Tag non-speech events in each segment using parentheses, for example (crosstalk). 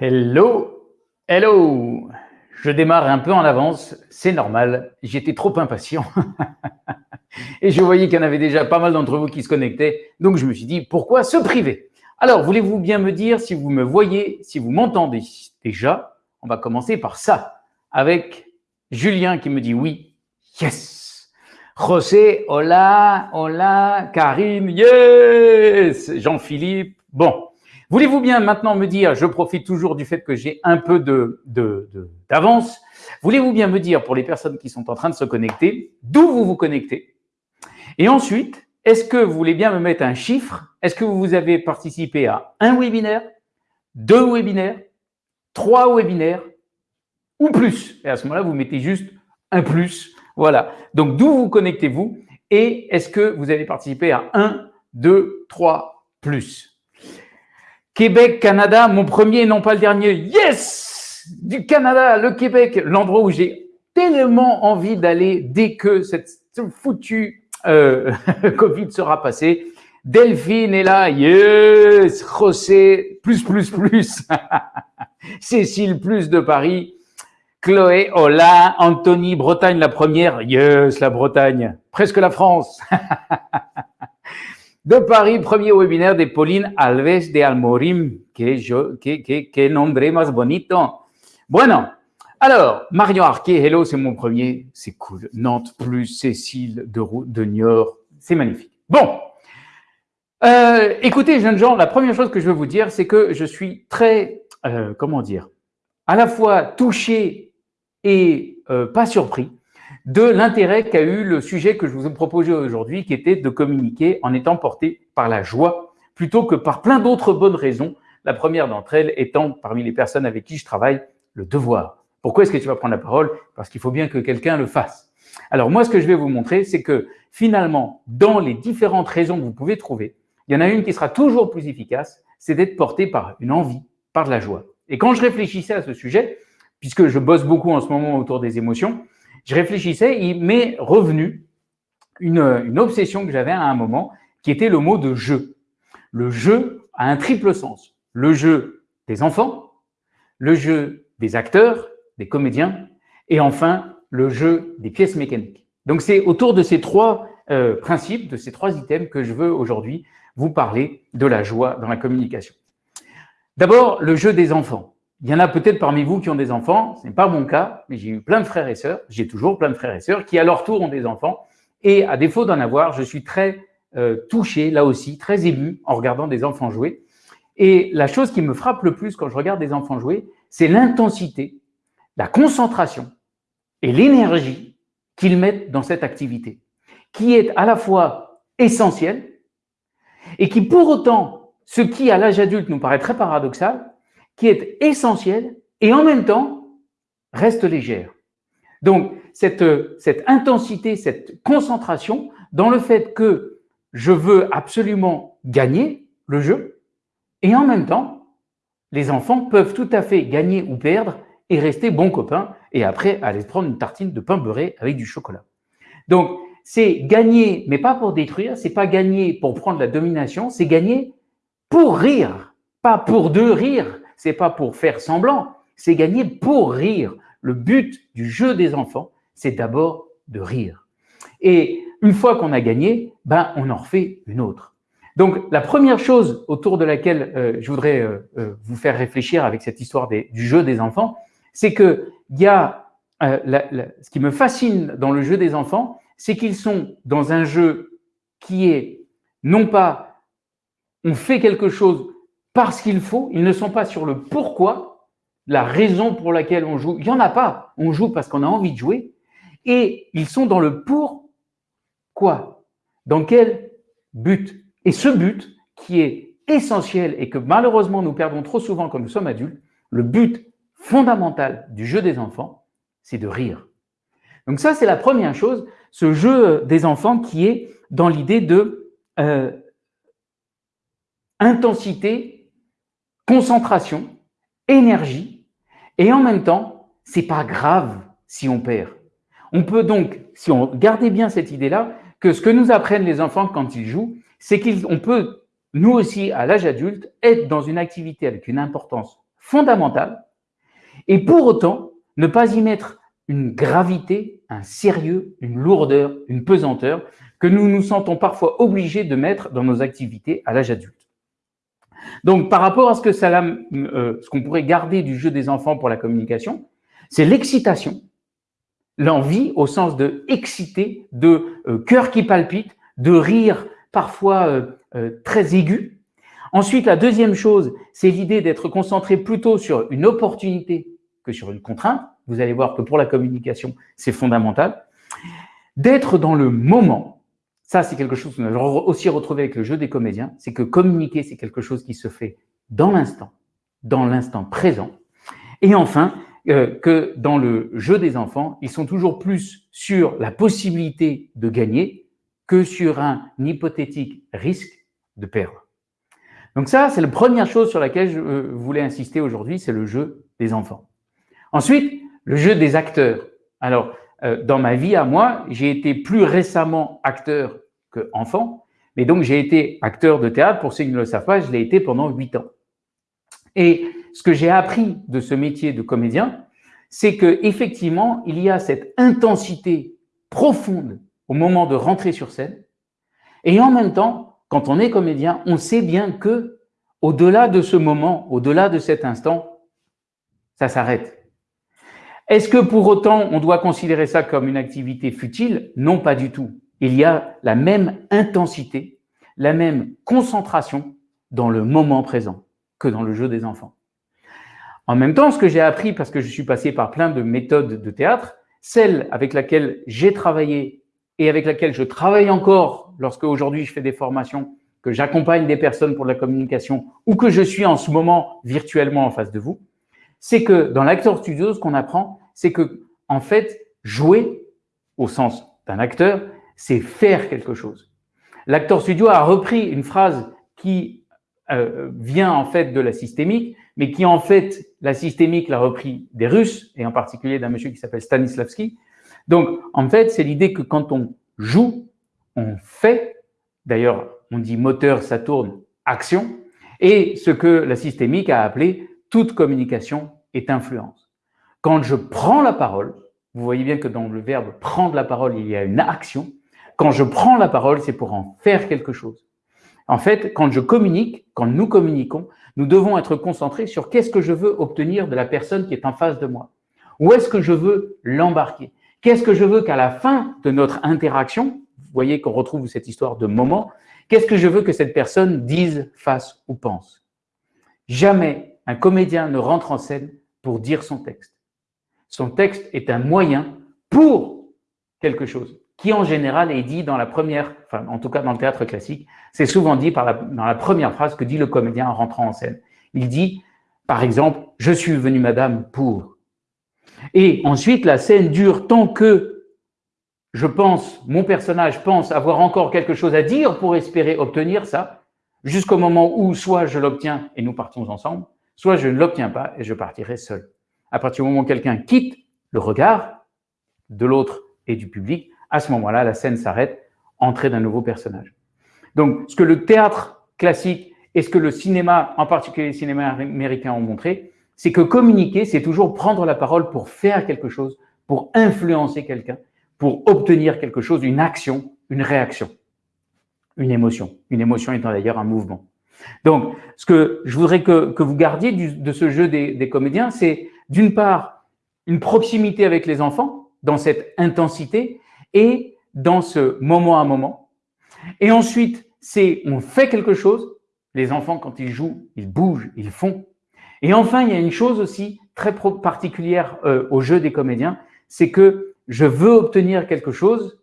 Hello, hello. Je démarre un peu en avance, c'est normal, j'étais trop impatient. (laughs) Et je voyais qu'il y en avait déjà pas mal d'entre vous qui se connectaient, donc je me suis dit, pourquoi se priver? Alors, voulez-vous bien me dire si vous me voyez, si vous m'entendez? Déjà On va commencer par ça, avec Julien qui me dit oui, yes. José, hola, hola, Karim, yes. Jean-Philippe, bon. Voulez-vous bien maintenant me dire, je profite toujours du fait que j'ai un peu d'avance, voulez-vous bien me dire pour les personnes qui sont en train de se connecter, d'où vous vous connectez? Et ensuite, est-ce que vous voulez bien me mettre un chiffre? Est-ce que vous avez participé à un webinaire, deux webinaires, trois webinaires ou plus? Et à ce moment-là, vous mettez juste un plus. Voilà. Donc, d'où vous connectez-vous? Et est-ce que vous avez participé à un, deux, trois, plus? Québec, Canada, mon premier non pas le dernier. Yes Du Canada, le Québec, l'endroit où j'ai tellement envie d'aller dès que cette foutue euh, (laughs) Covid sera passée. Delphine est là, yes José, plus, plus, plus (laughs) Cécile, plus de Paris. Chloé, hola. Anthony, Bretagne, la première. Yes, la Bretagne. Presque la France. (laughs) de Paris, premier webinaire de Pauline Alves de Almorim. Que, je, que, que, más bonito. Bueno, alors, Marion Arquet, hello, c'est mon premier. C'est cool. Nantes plus Cécile de, de Niort. C'est magnifique. Bon. Euh, écoutez, jeunes gens, la première chose que je veux vous dire, c'est que je suis très, euh, comment dire, à la fois touché et euh, pas surpris de l'intérêt qu'a eu le sujet que je vous ai proposé aujourd'hui, qui était de communiquer en étant porté par la joie, plutôt que par plein d'autres bonnes raisons. La première d'entre elles étant, parmi les personnes avec qui je travaille, le devoir. Pourquoi est-ce que tu vas prendre la parole? Parce qu'il faut bien que quelqu'un le fasse. Alors moi, ce que je vais vous montrer, c'est que finalement, dans les différentes raisons que vous pouvez trouver, il y en a une qui sera toujours plus efficace, c'est d'être porté par une envie, par de la joie. Et quand je réfléchissais à ce sujet, puisque je bosse beaucoup en ce moment autour des émotions, je réfléchissais, il m'est revenu une, obsession que j'avais à un moment, qui était le mot de jeu. Le jeu a un triple sens. Le jeu des enfants, le jeu des acteurs, des comédiens, et enfin le jeu des pièces mécaniques. Donc c'est autour de ces trois euh, principes, de ces trois items que je veux aujourd'hui vous parler de la joie dans la communication. D'abord, le jeu des enfants. Il y en a peut-être parmi vous qui ont des enfants, ce n'est pas mon cas, mais j'ai eu plein de frères et sœurs, j'ai toujours plein de frères et sœurs qui à leur tour ont des enfants. Et à défaut d'en avoir, je suis très euh, touché, là aussi, très ému en regardant des enfants jouer. Et la chose qui me frappe le plus quand je regarde des enfants jouer, c'est l'intensité, la concentration et l'énergie qu'ils mettent dans cette activité, qui est à la fois essentielle et qui pour autant, ce qui à l'âge adulte nous paraît très paradoxal, qui est essentielle et en même temps reste légère. Donc, cette, cette intensité, cette concentration dans le fait que je veux absolument gagner le jeu et en même temps, les enfants peuvent tout à fait gagner ou perdre et rester bons copains et après aller prendre une tartine de pain beurré avec du chocolat. Donc, c'est gagner, mais pas pour détruire, c'est pas gagner pour prendre la domination, c'est gagner pour rire, pas pour deux rire, c'est pas pour faire semblant, c'est gagner pour rire. Le but du jeu des enfants, c'est d'abord de rire. Et une fois qu'on a gagné, ben, on en refait une autre. Donc, la première chose autour de laquelle euh, je voudrais euh, euh, vous faire réfléchir avec cette histoire du jeu des enfants, c'est que il y a ce qui me fascine dans le jeu des enfants, c'est qu'ils sont dans un jeu qui est non pas on fait quelque chose parce qu'il faut, ils ne sont pas sur le pourquoi, la raison pour laquelle on joue. Il n'y en a pas. On joue parce qu'on a envie de jouer. Et ils sont dans le pour quoi? Dans quel but? Et ce but qui est essentiel et que malheureusement nous perdons trop souvent quand nous sommes adultes, le but fondamental du jeu des enfants, c'est de rire. Donc ça, c'est la première chose, ce jeu des enfants qui est dans l'idée de euh, intensité concentration, énergie, et en même temps, c'est pas grave si on perd. On peut donc, si on gardait bien cette idée-là, que ce que nous apprennent les enfants quand ils jouent, c'est qu'on peut, nous aussi, à l'âge adulte, être dans une activité avec une importance fondamentale, et pour autant ne pas y mettre une gravité, un sérieux, une lourdeur, une pesanteur que nous nous sentons parfois obligés de mettre dans nos activités à l'âge adulte. Donc, par rapport à ce que euh, ce qu'on pourrait garder du jeu des enfants pour la communication, c'est l'excitation, l'envie au sens de exciter, de euh, cœur qui palpite, de rire parfois euh, très aigu. Ensuite, la deuxième chose, c'est l'idée d'être concentré plutôt sur une opportunité que sur une contrainte. Vous allez voir que pour la communication, c'est fondamental. D'être dans le moment, ça c'est quelque chose qu'on a aussi retrouvé avec le jeu des comédiens, c'est que communiquer, c'est quelque chose qui se fait dans l'instant, dans l'instant présent. Et enfin, euh, que dans le jeu des enfants, ils sont toujours plus sur la possibilité de gagner que sur un hypothétique risque de perdre. Donc ça, c'est la première chose sur laquelle je euh, voulais insister aujourd'hui, c'est le jeu des enfants. Ensuite, le jeu des acteurs. Alors, euh, dans ma vie à moi, j'ai été plus récemment acteur qu'enfant, mais donc j'ai été acteur de théâtre, pour ceux qui ne le savent pas, je l'ai été pendant huit ans. Et ce que j'ai appris de ce métier de comédien, c'est que effectivement, il y a cette intensité profonde au moment de rentrer sur scène, et en même temps, quand on est comédien, on sait bien que au-delà de ce moment, au-delà de cet instant, ça s'arrête. Est-ce que pour autant, on doit considérer ça comme une activité futile? Non, pas du tout. Il y a la même intensité, la même concentration dans le moment présent que dans le jeu des enfants. En même temps, ce que j'ai appris, parce que je suis passé par plein de méthodes de théâtre, celle avec laquelle j'ai travaillé et avec laquelle je travaille encore lorsque aujourd'hui je fais des formations, que j'accompagne des personnes pour la communication ou que je suis en ce moment virtuellement en face de vous, c'est que dans l'acteur studio, ce qu'on apprend, c'est que, en fait, jouer, au sens d'un acteur, c'est faire quelque chose. L'acteur studio a repris une phrase qui euh, vient en fait de la systémique, mais qui en fait, la systémique l'a repris des Russes, et en particulier d'un monsieur qui s'appelle Stanislavski. Donc, en fait, c'est l'idée que quand on joue, on fait, d'ailleurs, on dit moteur, ça tourne, action, et ce que la systémique a appelé toute communication est influence. Quand je prends la parole, vous voyez bien que dans le verbe prendre la parole, il y a une action. Quand je prends la parole, c'est pour en faire quelque chose. En fait, quand je communique, quand nous communiquons, nous devons être concentrés sur qu'est-ce que je veux obtenir de la personne qui est en face de moi. Où est-ce que je veux l'embarquer? Qu'est-ce que je veux qu'à la fin de notre interaction, vous voyez qu'on retrouve cette histoire de moment, qu'est-ce que je veux que cette personne dise, fasse ou pense? Jamais un comédien ne rentre en scène pour dire son texte. Son texte est un moyen pour quelque chose qui en général est dit dans la première, enfin en tout cas dans le théâtre classique, c'est souvent dit dans la première phrase que dit le comédien en rentrant en scène. Il dit, par exemple, « Je suis venu, madame, pour… » Et ensuite, la scène dure tant que je pense, mon personnage pense avoir encore quelque chose à dire pour espérer obtenir ça, jusqu'au moment où soit je l'obtiens et nous partons ensemble, soit je ne l'obtiens pas et je partirai seul. À partir du moment où quelqu'un quitte le regard de l'autre et du public, à ce moment-là, la scène s'arrête, entrée d'un nouveau personnage. Donc, ce que le théâtre classique et ce que le cinéma, en particulier le cinéma américain, ont montré, c'est que communiquer, c'est toujours prendre la parole pour faire quelque chose, pour influencer quelqu'un, pour obtenir quelque chose, une action, une réaction, une émotion. Une émotion étant d'ailleurs un mouvement. Donc, ce que je voudrais que, vous gardiez de ce jeu des, comédiens, c'est d'une part une proximité avec les enfants, dans cette intensité, et dans ce moment à moment. Et ensuite, c'est on fait quelque chose, les enfants, quand ils jouent, ils bougent, ils font. Et enfin, il y a une chose aussi très particulière euh, au jeu des comédiens, c'est que je veux obtenir quelque chose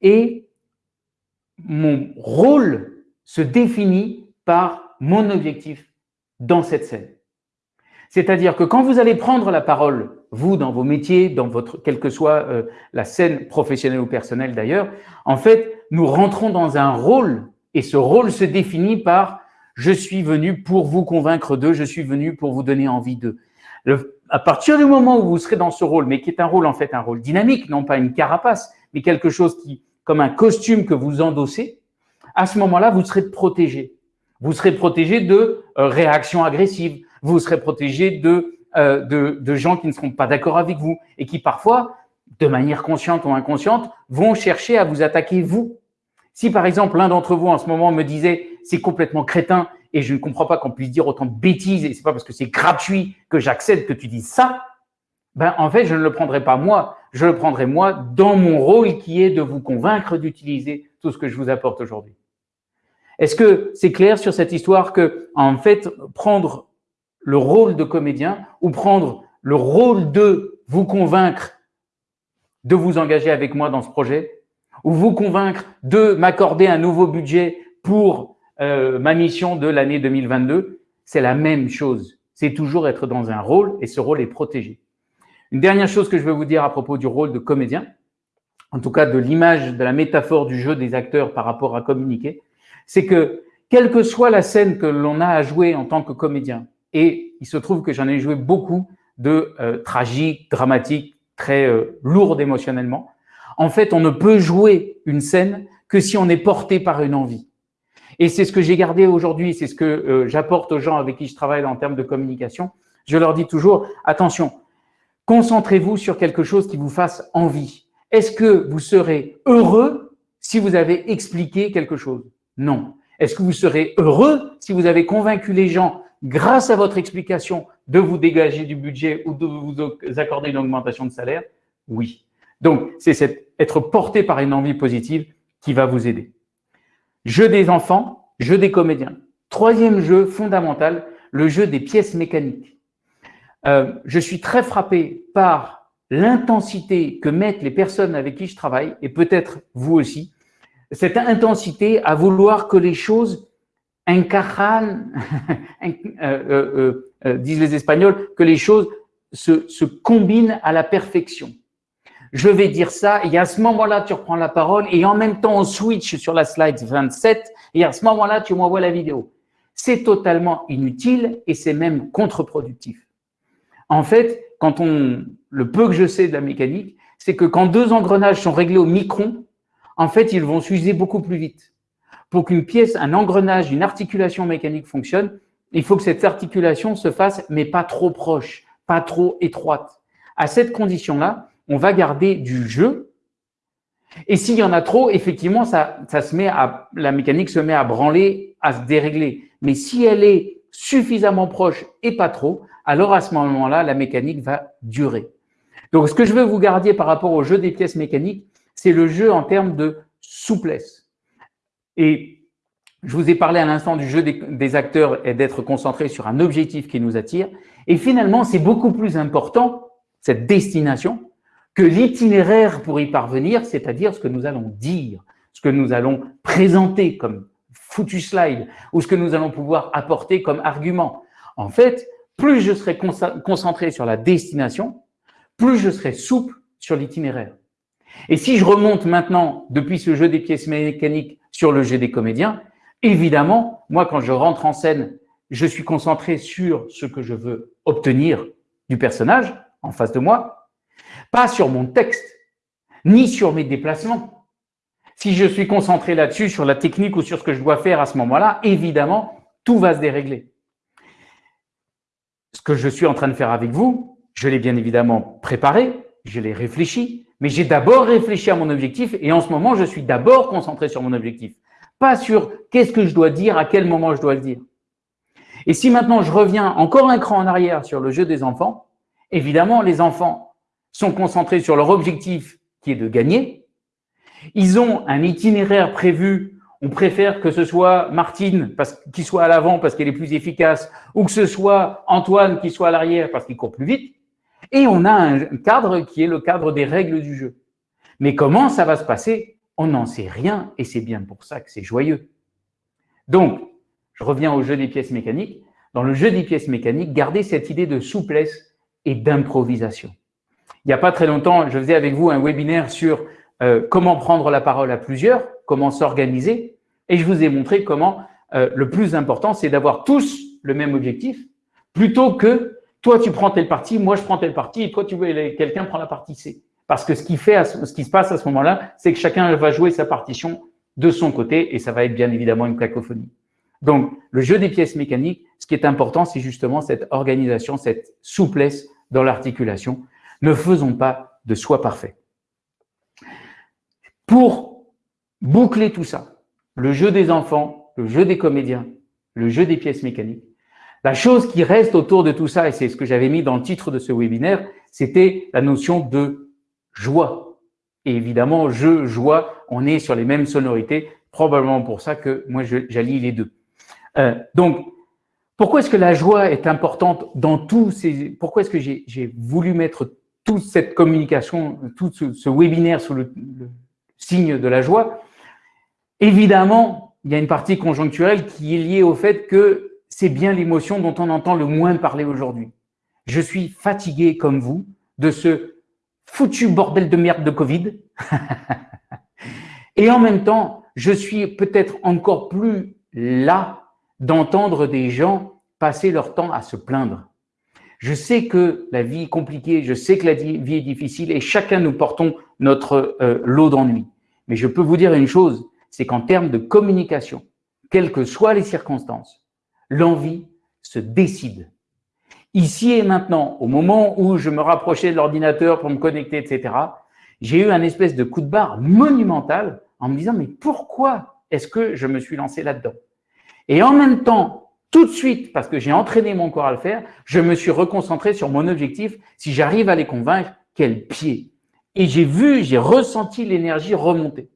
et mon rôle se définit par mon objectif dans cette scène. C'est-à-dire que quand vous allez prendre la parole, vous, dans vos métiers, dans votre, quelle que soit euh, la scène professionnelle ou personnelle d'ailleurs, en fait, nous rentrons dans un rôle et ce rôle se définit par « je suis venu pour vous convaincre d'eux, je suis venu pour vous donner envie d'eux ». À partir du moment où vous serez dans ce rôle, mais qui est un rôle en fait un rôle dynamique, non pas une carapace, mais quelque chose qui, comme un costume que vous endossez, à ce moment-là, vous serez protégé. Vous serez protégé de euh, réactions agressives, Vous serez protégé de, euh, de, de gens qui ne seront pas d'accord avec vous et qui parfois, de manière consciente ou inconsciente, vont chercher à vous attaquer vous. Si par exemple l'un d'entre vous en ce moment me disait c'est complètement crétin et je ne comprends pas qu'on puisse dire autant de bêtises et c'est pas parce que c'est gratuit que j'accepte que tu dises ça, ben en fait je ne le prendrai pas moi, je le prendrai moi dans mon rôle qui est de vous convaincre d'utiliser tout ce que je vous apporte aujourd'hui. Est-ce que c'est clair sur cette histoire que en fait prendre le rôle de comédien ou prendre le rôle de vous convaincre de vous engager avec moi dans ce projet ou vous convaincre de m'accorder un nouveau budget pour euh, ma mission de l'année 2022, c'est la même chose. C'est toujours être dans un rôle et ce rôle est protégé. Une dernière chose que je veux vous dire à propos du rôle de comédien, en tout cas de l'image, de la métaphore du jeu des acteurs par rapport à communiquer, c'est que quelle que soit la scène que l'on a à jouer en tant que comédien, et il se trouve que j'en ai joué beaucoup de euh, tragiques, dramatiques, très euh, lourdes émotionnellement, en fait, on ne peut jouer une scène que si on est porté par une envie. Et c'est ce que j'ai gardé aujourd'hui, c'est ce que euh, j'apporte aux gens avec qui je travaille en termes de communication. Je leur dis toujours, attention, concentrez-vous sur quelque chose qui vous fasse envie. Est-ce que vous serez heureux si vous avez expliqué quelque chose? Non. Est-ce que vous serez heureux si vous avez convaincu les gens, grâce à votre explication, de vous dégager du budget ou de vous accorder une augmentation de salaire Oui. Donc, c'est être porté par une envie positive qui va vous aider. Jeu des enfants, jeu des comédiens. Troisième jeu fondamental, le jeu des pièces mécaniques. Euh, je suis très frappé par l'intensité que mettent les personnes avec qui je travaille, et peut-être vous aussi, cette intensité à vouloir que les choses incarnent, (laughs) euh, euh, euh, disent les Espagnols, que les choses se, se combinent à la perfection je vais dire ça, et à ce moment-là, tu reprends la parole, et en même temps, on switch sur la slide 27, et à ce moment-là, tu m'envoies la vidéo. C'est totalement inutile et c'est même contre-productif. En fait, quand on, le peu que je sais de la mécanique, c'est que quand deux engrenages sont réglés au micron, en fait, ils vont s'user beaucoup plus vite. Pour qu'une pièce, un engrenage, une articulation mécanique fonctionne, il faut que cette articulation se fasse, mais pas trop proche, pas trop étroite. À cette condition-là, on va garder du jeu. Et s'il y en a trop, effectivement, ça, ça se met à, la mécanique se met à branler, à se dérégler. Mais si elle est suffisamment proche et pas trop, alors à ce moment-là, la mécanique va durer. Donc, ce que je veux vous garder par rapport au jeu des pièces mécaniques, c'est le jeu en termes de souplesse. Et je vous ai parlé à l'instant du jeu des, acteurs et d'être concentré sur un objectif qui nous attire. Et finalement, c'est beaucoup plus important, cette destination, que l'itinéraire pour y parvenir, c'est-à-dire ce que nous allons dire, ce que nous allons présenter comme foutu slide ou ce que nous allons pouvoir apporter comme argument. En fait, plus je serai concentré sur la destination, plus je serai souple sur l'itinéraire. Et si je remonte maintenant, depuis ce jeu des pièces mécaniques, sur le jeu des comédiens, évidemment, moi, quand je rentre en scène, je suis concentré sur ce que je veux obtenir du personnage en face de moi, pas sur mon texte, ni sur mes déplacements. Si je suis concentré là-dessus, sur la technique ou sur ce que je dois faire à ce moment-là, évidemment, tout va se dérégler. Ce que je suis en train de faire avec vous, je l'ai bien évidemment préparé, je l'ai réfléchi, mais j'ai d'abord réfléchi à mon objectif et en ce moment, je suis d'abord concentré sur mon objectif, pas sur qu'est-ce que je dois dire, à quel moment je dois le dire. Et si maintenant je reviens encore un cran en arrière sur le jeu des enfants, évidemment, les enfants sont concentrés sur leur objectif qui est de gagner. Ils ont un itinéraire prévu. On préfère que ce soit Martine qui soit à l'avant parce qu'elle est plus efficace ou que ce soit Antoine qui soit à l'arrière parce qu'il court plus vite. Et on a un cadre qui est le cadre des règles du jeu. Mais comment ça va se passer? On n'en sait rien et c'est bien pour ça que c'est joyeux. Donc, je reviens au jeu des pièces mécaniques. Dans le jeu des pièces mécaniques, gardez cette idée de souplesse et d'improvisation. Il n'y a pas très longtemps, je faisais avec vous un webinaire sur euh, comment prendre la parole à plusieurs, comment s'organiser, et je vous ai montré comment euh, le plus important, c'est d'avoir tous le même objectif, plutôt que toi tu prends tel parti, moi je prends tel parti, et toi tu veux quelqu'un prend la partie C. Parce que ce qui, fait, ce qui se passe à ce moment-là, c'est que chacun va jouer sa partition de son côté, et ça va être bien évidemment une cacophonie. Donc, le jeu des pièces mécaniques, ce qui est important, c'est justement cette organisation, cette souplesse dans l'articulation. Ne faisons pas de soi parfait. Pour boucler tout ça, le jeu des enfants, le jeu des comédiens, le jeu des pièces mécaniques, la chose qui reste autour de tout ça, et c'est ce que j'avais mis dans le titre de ce webinaire, c'était la notion de joie. Et évidemment, jeu, joie, on est sur les mêmes sonorités, probablement pour ça que moi, j'allie les deux. Euh, donc, pourquoi est-ce que la joie est importante dans tous ces… Pourquoi est-ce que j'ai voulu mettre toute cette communication, tout ce, webinaire sous le, signe de la joie? Évidemment, il y a une partie conjoncturelle qui est liée au fait que c'est bien l'émotion dont on entend le moins parler aujourd'hui. Je suis fatigué comme vous de ce foutu bordel de merde de Covid. (laughs) Et en même temps, je suis peut-être encore plus là d'entendre des gens passer leur temps à se plaindre. Je sais que la vie est compliquée, je sais que la vie est difficile et chacun nous portons notre euh, lot d'ennui. Mais je peux vous dire une chose, c'est qu'en termes de communication, quelles que soient les circonstances, l'envie se décide. Ici et maintenant, au moment où je me rapprochais de l'ordinateur pour me connecter, etc., j'ai eu un espèce de coup de barre monumental en me disant, mais pourquoi est-ce que je me suis lancé là-dedans? Et en même temps, tout de suite, parce que j'ai entraîné mon corps à le faire, je me suis reconcentré sur mon objectif. Si j'arrive à les convaincre, quel pied Et j'ai vu, j'ai ressenti l'énergie remonter.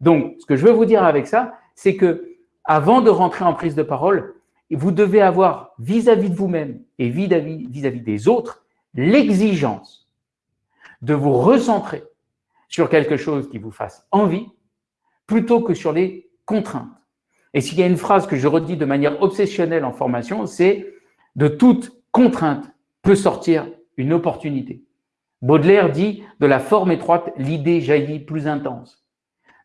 Donc, ce que je veux vous dire avec ça, c'est que avant de rentrer en prise de parole, vous devez avoir vis-à-vis de vous-même et vis-à-vis des autres l'exigence de vous recentrer sur quelque chose qui vous fasse envie plutôt que sur les contraintes. Et s'il y a une phrase que je redis de manière obsessionnelle en formation, c'est « de toute contrainte peut sortir une opportunité ». Baudelaire dit « de la forme étroite, l'idée jaillit plus intense ».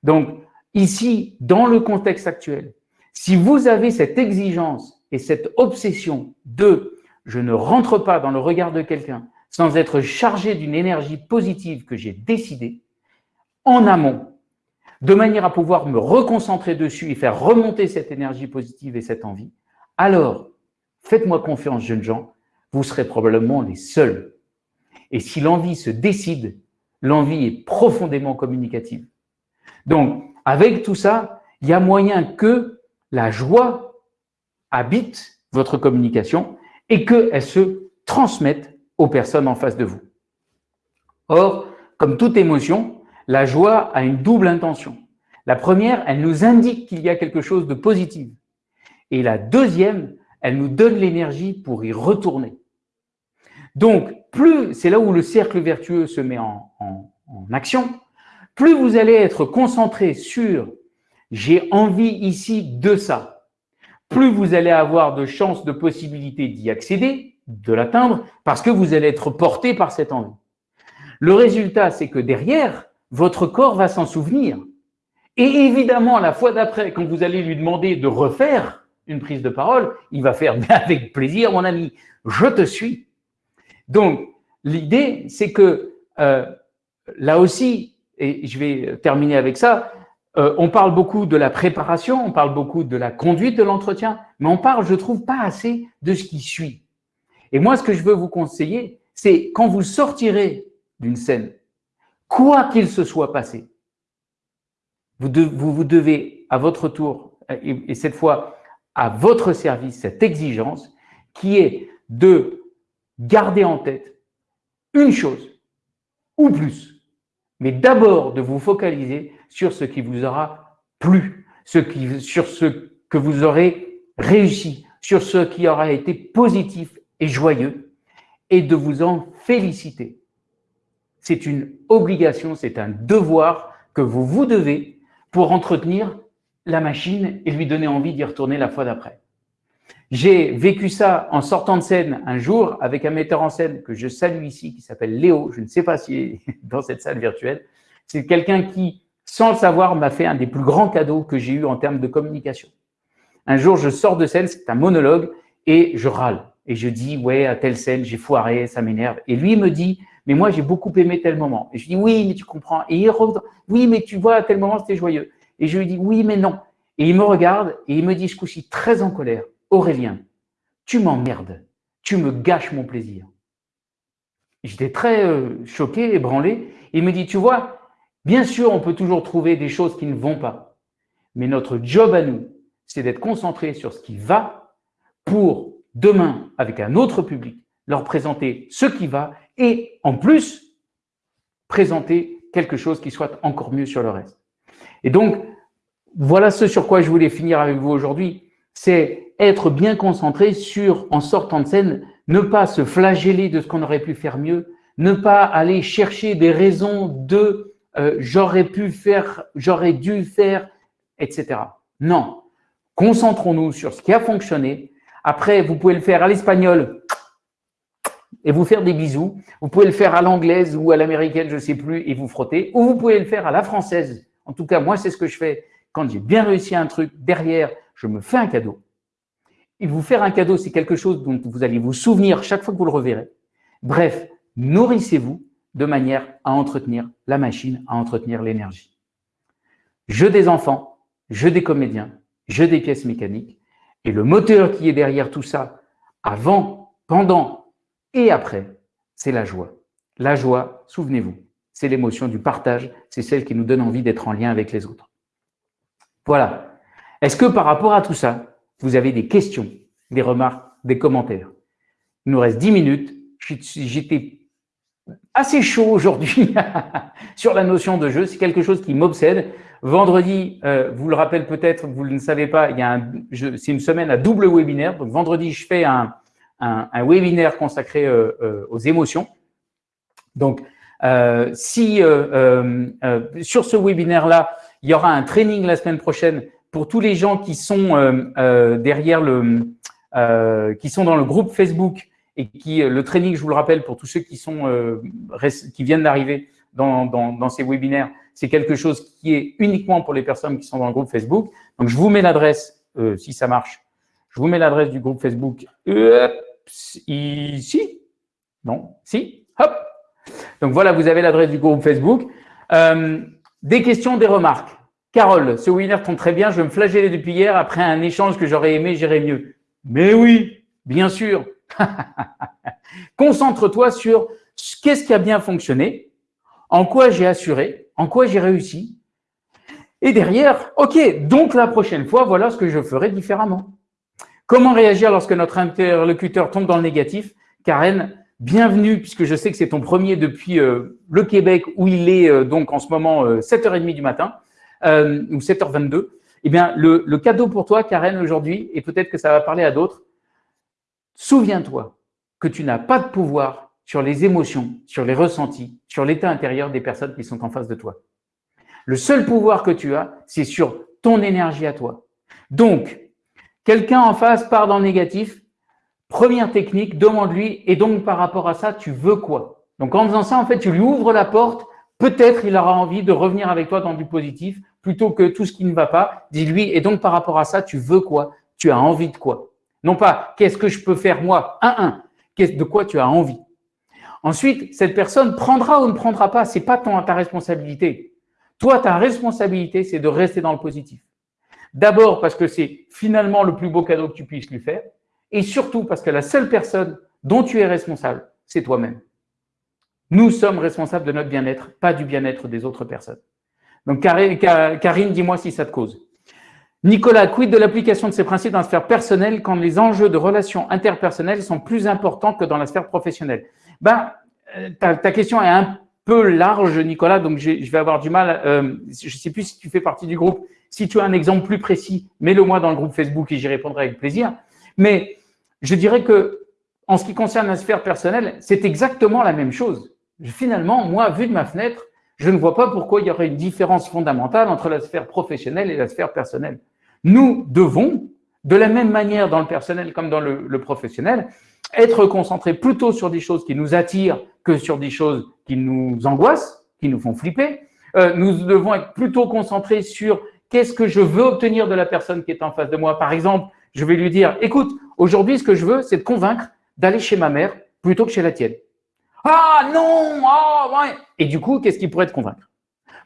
Donc, ici, dans le contexte actuel, si vous avez cette exigence et cette obsession de « je ne rentre pas dans le regard de quelqu'un sans être chargé d'une énergie positive que j'ai décidée », en amont, de manière à pouvoir me reconcentrer dessus et faire remonter cette énergie positive et cette envie, alors, faites-moi confiance, jeunes gens, vous serez probablement les seuls. Et si l'envie se décide, l'envie est profondément communicative. Donc, avec tout ça, il y a moyen que la joie habite votre communication et qu'elle se transmette aux personnes en face de vous. Or, comme toute émotion, la joie a une double intention. La première, elle nous indique qu'il y a quelque chose de positif. Et la deuxième, elle nous donne l'énergie pour y retourner. Donc, plus, c'est là où le cercle vertueux se met en, action, plus vous allez être concentré sur « j'ai envie ici de ça », plus vous allez avoir de chances, de possibilités d'y accéder, de l'atteindre, parce que vous allez être porté par cette envie. Le résultat, c'est que derrière, votre corps va s'en souvenir. Et évidemment, la fois d'après, quand vous allez lui demander de refaire une prise de parole, il va faire (laughs) « avec plaisir, mon ami, je te suis ». Donc, l'idée, c'est que euh, là aussi, et je vais terminer avec ça, euh, on parle beaucoup de la préparation, on parle beaucoup de la conduite de l'entretien, mais on parle, je trouve, pas assez de ce qui suit. Et moi, ce que je veux vous conseiller, c'est quand vous sortirez d'une scène, quoi qu'il se soit passé, vous, vous, devez à votre tour, et, cette fois à votre service, cette exigence qui est de garder en tête une chose ou plus, mais d'abord de vous focaliser sur ce qui vous aura plu, sur ce que vous aurez réussi, sur ce qui aura été positif et joyeux, et de vous en féliciter. C'est une obligation, c'est un devoir que vous vous devez pour entretenir la machine et lui donner envie d'y retourner la fois d'après. J'ai vécu ça en sortant de scène un jour avec un metteur en scène que je salue ici, qui s'appelle Léo, je ne sais pas s'il est (laughs) dans cette salle virtuelle. C'est quelqu'un qui, sans le savoir, m'a fait un des plus grands cadeaux que j'ai eu en termes de communication. Un jour, je sors de scène, c'est un monologue, et je râle. Et je dis, ouais, à telle scène, j'ai foiré, ça m'énerve. Et lui me dit, mais moi, j'ai beaucoup aimé tel moment. Et je dis, oui, mais tu comprends. Et il revient, oui, mais tu vois, à tel moment, c'était joyeux. Et je lui dis, oui, mais non. Et il me regarde et il me dit ce coup-ci très en colère, Aurélien, tu m'emmerdes, tu me gâches mon plaisir. J'étais très euh, choqué, ébranlé. Il me dit, tu vois, bien sûr, on peut toujours trouver des choses qui ne vont pas. Mais notre job à nous, c'est d'être concentré sur ce qui va pour demain, avec un autre public, leur présenter ce qui va et en plus, présenter quelque chose qui soit encore mieux sur le reste. Et donc, voilà ce sur quoi je voulais finir avec vous aujourd'hui. C'est être bien concentré sur, en sortant de scène, ne pas se flageller de ce qu'on aurait pu faire mieux, ne pas aller chercher des raisons de euh, j'aurais pu faire, j'aurais dû faire, etc. Non. Concentrons-nous sur ce qui a fonctionné. Après, vous pouvez le faire à l'espagnol et vous faire des bisous. Vous pouvez le faire à l'anglaise ou à l'américaine, je ne sais plus, et vous frotter. Ou vous pouvez le faire à la française. En tout cas, moi, c'est ce que je fais. Quand j'ai bien réussi un truc, derrière, je me fais un cadeau. Et vous faire un cadeau, c'est quelque chose dont vous allez vous souvenir chaque fois que vous le reverrez. Bref, nourrissez-vous de manière à entretenir la machine, à entretenir l'énergie. Je des enfants, je des comédiens, je des pièces mécaniques. Et le moteur qui est derrière tout ça, avant, pendant et après, c'est la joie. La joie, souvenez-vous, c'est l'émotion du partage, c'est celle qui nous donne envie d'être en lien avec les autres. Voilà. Est-ce que par rapport à tout ça, vous avez des questions, des remarques, des commentaires. Il nous reste 10 minutes. J'étais assez chaud aujourd'hui (laughs) sur la notion de jeu. C'est quelque chose qui m'obsède. Vendredi, euh, vous le rappelez peut-être, vous ne savez pas, il y a c'est une semaine à double webinaire. Donc vendredi, je fais un, webinaire consacré euh, euh, aux émotions. Donc, si sur ce webinaire-là, il y aura un training la semaine prochaine pour tous les gens qui sont euh, euh, derrière le, euh, qui sont dans le groupe Facebook et qui le training, je vous le rappelle, pour tous ceux qui sont qui viennent d'arriver dans, dans, dans, ces webinaires, c'est quelque chose qui est uniquement pour les personnes qui sont dans le groupe Facebook. Donc, je vous mets l'adresse, si ça marche, je vous mets l'adresse du groupe Facebook ici? Non, si, hop. Donc voilà, vous avez l'adresse du groupe Facebook. des questions, des remarques. Carole, ce winner tombe très bien, je me flageller depuis hier après un échange que j'aurais aimé, j'irai mieux. Mais oui, bien sûr. (laughs) Concentre-toi sur qu'est-ce qui a bien fonctionné, en quoi j'ai assuré, en quoi j'ai réussi. Et derrière, OK, donc la prochaine fois, voilà ce que je ferai différemment. Comment réagir lorsque notre interlocuteur tombe dans le négatif? Karen, bienvenue, puisque je sais que c'est ton premier depuis euh, le Québec, où il est euh, donc en ce moment 7h30 euh, du matin. Euh, ou 7h22, eh bien, le, le cadeau pour toi, Karen, aujourd'hui, et peut-être que ça va parler à d'autres, souviens-toi que tu n'as pas de pouvoir sur les émotions, sur les ressentis, sur l'état intérieur des personnes qui sont en face de toi. Le seul pouvoir que tu as, c'est sur ton énergie à toi. Donc, quelqu'un en face part dans le négatif, première technique, demande-lui, et donc par rapport à ça, tu veux quoi? Donc en faisant ça, en fait, tu lui ouvres la porte peut-être il aura envie de revenir avec toi dans du positif plutôt que tout ce qui ne va pas. Dis-lui, et donc par rapport à ça, tu veux quoi? Tu as envie de quoi? Non pas qu'est-ce que je peux faire moi? Un, un. De quoi tu as envie? Ensuite, cette personne prendra ou ne prendra pas, c'est pas ton, ta responsabilité. Toi, ta responsabilité, c'est de rester dans le positif. D'abord parce que c'est finalement le plus beau cadeau que tu puisses lui faire, et surtout parce que la seule personne dont tu es responsable, c'est toi-même. Nous sommes responsables de notre bien-être, pas du bien-être des autres personnes. Donc, Karine, dis-moi si ça te cause. Nicolas, quid de l'application de ces principes dans la sphère personnelle quand les enjeux de relations interpersonnelles sont plus importants que dans la sphère professionnelle? Ben, euh, ta, question est un peu large, Nicolas, donc je vais avoir du mal. Euh, je ne sais plus si tu fais partie du groupe. Si tu as un exemple plus précis, mets-le moi dans le groupe Facebook et j'y répondrai avec plaisir. Mais je dirais que en ce qui concerne la sphère personnelle, c'est exactement la même chose finalement, moi, vu de ma fenêtre, je ne vois pas pourquoi il y aurait une différence fondamentale entre la sphère professionnelle et la sphère personnelle. Nous devons, de la même manière dans le personnel comme dans le, professionnel, être concentrés plutôt sur des choses qui nous attirent que sur des choses qui nous angoissent, qui nous font flipper. Euh, nous devons être plutôt concentrés sur qu'est-ce que je veux obtenir de la personne qui est en face de moi. Par exemple, je vais lui dire, écoute, aujourd'hui, ce que je veux, c'est de convaincre d'aller chez ma mère plutôt que chez la tienne. Ah non, ah. Et du coup, qu'est-ce qui pourrait te convaincre?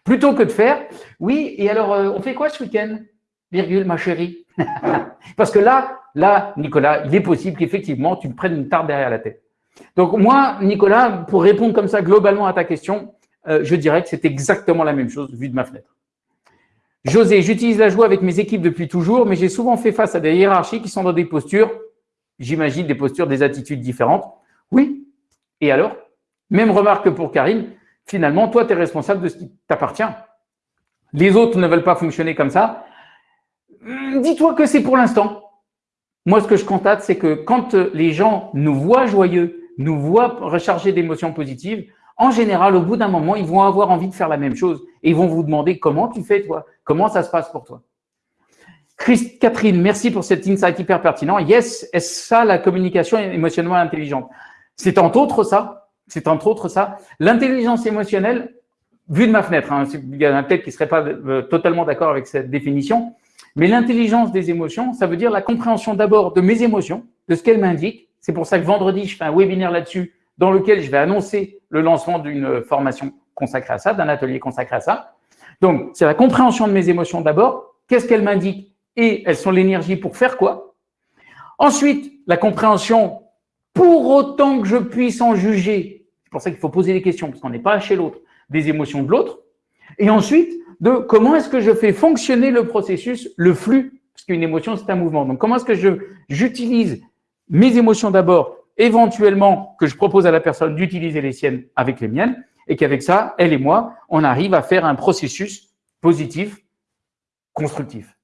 Plutôt que de faire, oui, et alors, euh, on fait quoi ce week-end? Virgule, ma chérie. (laughs) Parce que là, là, Nicolas, il est possible qu'effectivement, tu me prennes une tarte derrière la tête. Donc moi, Nicolas, pour répondre comme ça globalement à ta question, euh, je dirais que c'est exactement la même chose vu de ma fenêtre. José, j'utilise la joie avec mes équipes depuis toujours, mais j'ai souvent fait face à des hiérarchies qui sont dans des postures, j'imagine des postures, des attitudes différentes. Oui, et alors? Même remarque pour Karine, finalement, toi, tu es responsable de ce qui t'appartient. Les autres ne veulent pas fonctionner comme ça. Hum, dis-toi que c'est pour l'instant. Moi, ce que je constate, c'est que quand les gens nous voient joyeux, nous voient recharger d'émotions positives, en général, au bout d'un moment, ils vont avoir envie de faire la même chose et ils vont vous demander comment tu fais, toi, comment ça se passe pour toi? Christ, Catherine, merci pour cet insight hyper pertinent. Yes, est-ce ça la communication émotionnellement intelligente? C'est entre autres ça. C'est entre autres ça. L'intelligence émotionnelle, vue de ma fenêtre, hein, il y a un tête qui ne serait pas euh, totalement d'accord avec cette définition, mais l'intelligence des émotions, ça veut dire la compréhension d'abord de mes émotions, de ce qu'elles m'indiquent. C'est pour ça que vendredi, je fais un webinaire là-dessus dans lequel je vais annoncer le lancement d'une formation consacrée à ça, d'un atelier consacré à ça. Donc, c'est la compréhension de mes émotions d'abord. Qu'est-ce qu'elles m'indiquent et elles sont l'énergie pour faire quoi Ensuite, la compréhension, pour autant que je puisse en juger, c'est pour ça qu'il faut poser des questions, parce qu'on n'est pas chez l'autre, des émotions de l'autre. Et ensuite, de comment est-ce que je fais fonctionner le processus, le flux, parce qu'une émotion, c'est un mouvement. Donc, comment est-ce que j'utilise mes émotions d'abord éventuellement que je propose à la personne d'utiliser les siennes avec les miennes, et qu'avec ça, elle et moi, on arrive à faire un processus positif, constructif.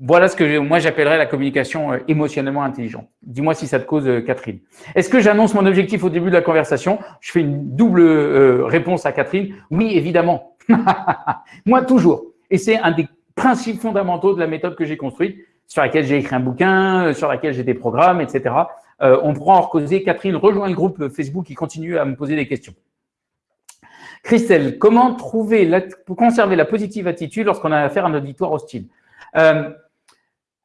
Voilà ce que moi j'appellerais la communication euh, émotionnellement intelligente. Dis-moi si ça te cause, euh, Catherine. Est-ce que j'annonce mon objectif au début de la conversation? Je fais une double euh, réponse à Catherine. Oui, évidemment. (laughs) moi, toujours. Et c'est un des principes fondamentaux de la méthode que j'ai construite, sur laquelle j'ai écrit un bouquin, sur laquelle j'ai des programmes, etc. On pourra en causer. Catherine rejoint le groupe Facebook qui continue à me poser des questions. Christelle, comment trouver la, conserver la positive attitude lorsqu'on a affaire à un auditoire hostile?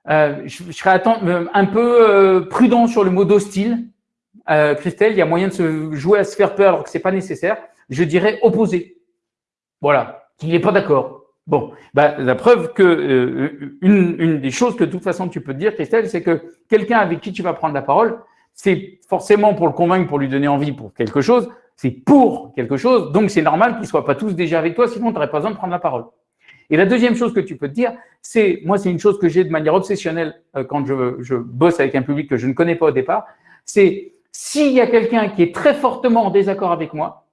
Euh, je, serais un peu prudent sur le mot d'hostile. Christelle, il y a moyen de se jouer à se faire peur alors que ce n'est pas nécessaire. Je dirais opposé. Voilà, qu'il n'est pas d'accord. Bon, bah, la preuve que euh, une, une, des choses que de toute façon tu peux te dire, Christelle, c'est que quelqu'un avec qui tu vas prendre la parole, c'est forcément pour le convaincre, pour lui donner envie pour quelque chose, c'est pour quelque chose, donc c'est normal qu'ils ne soient pas tous déjà avec toi, sinon tu n'aurais pas besoin de prendre la parole. Et la deuxième chose que tu peux te dire, c'est, moi c'est une chose que j'ai de manière obsessionnelle euh, quand je, bosse avec un public que je ne connais pas au départ, c'est s'il y a quelqu'un qui est très fortement en désaccord avec moi,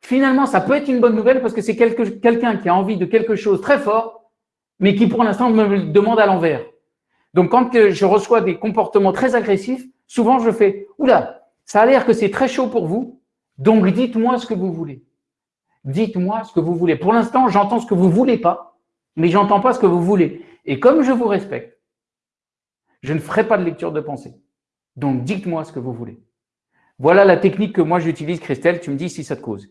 finalement, ça peut être une bonne nouvelle parce que c'est quelqu'un qui a envie de quelque chose très fort, mais qui pour l'instant me le demande à l'envers. Donc, quand je reçois des comportements très agressifs, souvent je fais « Oula, ça a l'air que c'est très chaud pour vous, donc dites-moi ce que vous voulez. Dites-moi ce que vous voulez. Pour l'instant, j'entends ce que vous voulez pas, mais j'entends pas ce que vous voulez. Et comme je vous respecte, je ne ferai pas de lecture de pensée. Donc, dites-moi ce que vous voulez. Voilà la technique que moi j'utilise, Christelle. Tu me dis si ça te cause.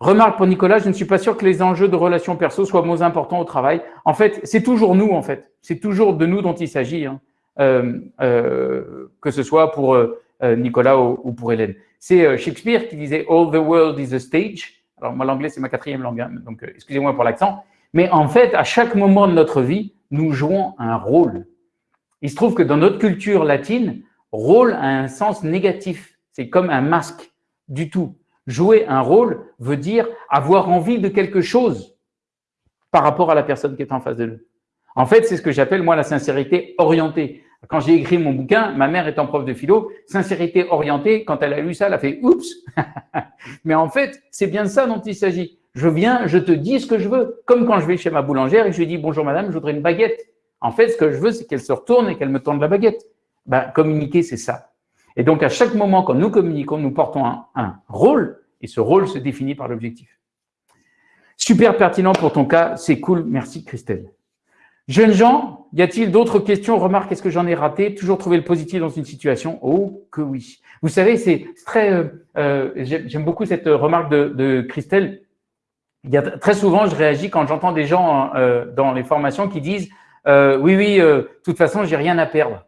Remarque pour Nicolas, je ne suis pas sûr que les enjeux de relations perso soient moins importants au travail. En fait, c'est toujours nous, en fait. C'est toujours de nous dont il s'agit, hein. euh, euh, que ce soit pour euh, Nicolas ou, pour Hélène. C'est Shakespeare qui disait « All the world is a stage ». Alors, moi, l'anglais, c'est ma quatrième langue, hein, donc excusez-moi pour l'accent. Mais en fait, à chaque moment de notre vie, nous jouons un rôle. Il se trouve que dans notre culture latine, rôle a un sens négatif. C'est comme un masque du tout. Jouer un rôle veut dire avoir envie de quelque chose par rapport à la personne qui est en face de nous. En fait, c'est ce que j'appelle, moi, la sincérité orientée. Quand j'ai écrit mon bouquin, ma mère étant prof de philo, sincérité orientée, quand elle a lu ça, elle a fait « oups (laughs) !» Mais en fait, c'est bien de ça dont il s'agit. Je viens, je te dis ce que je veux. Comme quand je vais chez ma boulangère et je lui dis « bonjour madame, je voudrais une baguette ». En fait, ce que je veux, c'est qu'elle se retourne et qu'elle me tende la baguette. Ben, communiquer, c'est ça. Et donc, à chaque moment, quand nous communiquons, nous portons un, rôle, et ce rôle se définit par l'objectif. Super pertinent pour ton cas, c'est cool, merci Christelle. Jeunes gens, y a-t-il d'autres questions, remarques, est-ce que j'en ai raté? Toujours trouver le positif dans une situation? Oh, que oui. Vous savez, c'est très, euh, euh, j'aime beaucoup cette remarque de, Christelle. Très souvent, je réagis quand j'entends des gens euh, dans les formations qui disent Oui, oui, de toute façon, j'ai rien à perdre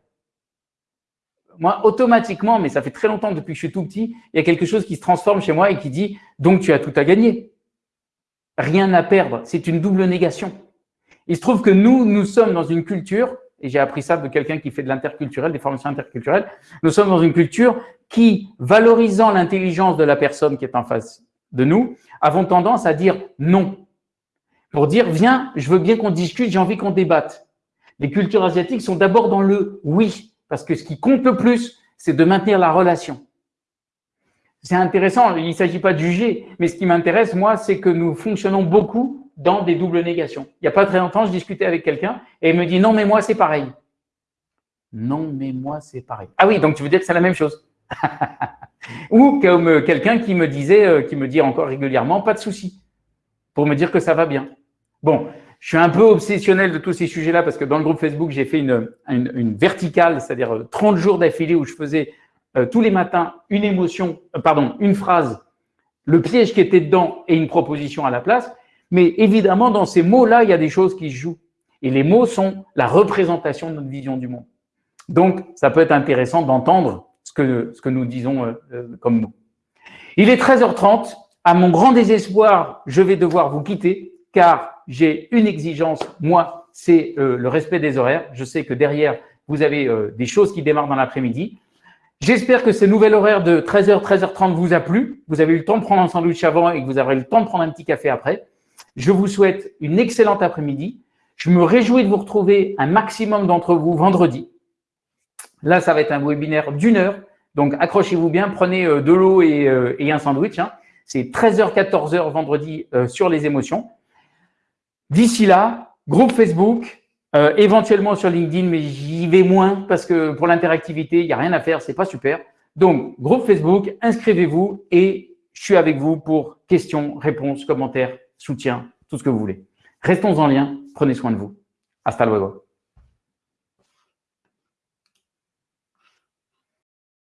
moi, automatiquement, mais ça fait très longtemps depuis que je suis tout petit, il y a quelque chose qui se transforme chez moi et qui dit « donc tu as tout à gagner ». Rien à perdre, c'est une double négation. Il se trouve que nous, nous sommes dans une culture, et j'ai appris ça de quelqu'un qui fait de l'interculturel, des formations interculturelles, nous sommes dans une culture qui, valorisant l'intelligence de la personne qui est en face de nous, avons tendance à dire non. Pour dire, viens, je veux bien qu'on discute, j'ai envie qu'on débatte. Les cultures asiatiques sont d'abord dans le oui, parce que ce qui compte le plus, c'est de maintenir la relation. C'est intéressant, il ne s'agit pas de juger, mais ce qui m'intéresse, moi, c'est que nous fonctionnons beaucoup dans des doubles négations. Il n'y a pas très longtemps, je discutais avec quelqu'un et il me dit « non, mais moi, c'est pareil ». Non, mais moi, c'est pareil. Ah oui, donc tu veux dire que c'est la même chose Ou comme quelqu'un qui me disait, euh, qui me dit encore régulièrement « pas de souci », pour me dire que ça va bien. Bon, je suis un peu obsessionnel de tous ces sujets-là parce que dans le groupe Facebook, j'ai fait une, une, verticale, c'est-à-dire 30 euh, jours d'affilée où je faisais euh, tous les matins une émotion, pardon, une phrase, le piège qui était dedans et une proposition à la place. Mais évidemment, dans ces mots-là, il y a des choses qui se jouent. Et les mots sont la représentation de notre vision du monde. Donc, ça peut être intéressant d'entendre ce que, ce que nous disons comme mots. Il est 13h30. À mon grand désespoir, je vais devoir vous quitter car j'ai une exigence, moi, c'est euh, le respect des horaires. Je sais que derrière, vous avez euh, des choses qui démarrent dans l'après-midi. J'espère que ce nouvel horaire de 13h, 13h30 vous a plu. Vous avez eu le temps de prendre un sandwich avant et que vous aurez le temps de prendre un petit café après. Je vous souhaite une excellente après-midi. Je me réjouis de vous retrouver un maximum d'entre vous vendredi. Là, ça va être un webinaire d'une heure. Donc, accrochez-vous bien, prenez euh, de l'eau et, un sandwich. Hein. C'est 13h, 14h vendredi sur les émotions. D'ici là, groupe Facebook, euh, éventuellement sur LinkedIn, mais j'y vais moins parce que pour l'interactivité, il n'y a rien à faire, c'est pas super. Donc, groupe Facebook, inscrivez-vous et je suis avec vous pour questions, réponses, commentaires, soutien, tout ce que vous voulez. Restons en lien, prenez soin de vous. Hasta luego.